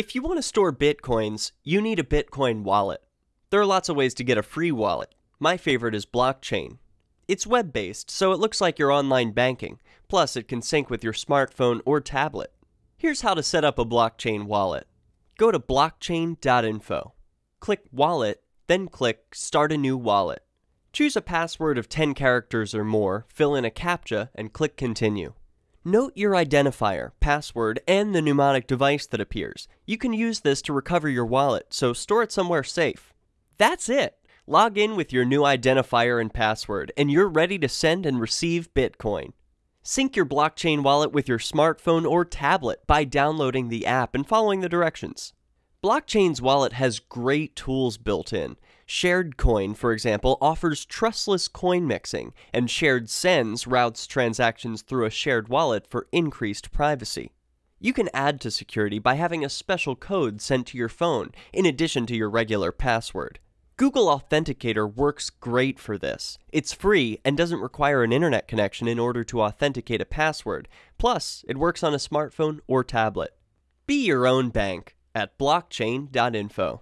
If you want to store Bitcoins, you need a Bitcoin wallet. There are lots of ways to get a free wallet. My favorite is Blockchain. It's web based, so it looks like your online banking, plus, it can sync with your smartphone or tablet. Here's how to set up a blockchain wallet go to blockchain.info, click Wallet, then click Start a new wallet. Choose a password of 10 characters or more, fill in a CAPTCHA, and click Continue. Note your identifier, password, and the mnemonic device that appears. You can use this to recover your wallet, so store it somewhere safe. That's it! Log in with your new identifier and password, and you're ready to send and receive Bitcoin. Sync your blockchain wallet with your smartphone or tablet by downloading the app and following the directions. Blockchain's wallet has great tools built in. Shared Coin, for example, offers trustless coin mixing, and Shared Sends routes transactions through a shared wallet for increased privacy. You can add to security by having a special code sent to your phone, in addition to your regular password. Google Authenticator works great for this. It's free and doesn't require an internet connection in order to authenticate a password. Plus, it works on a smartphone or tablet. Be your own bank at blockchain.info.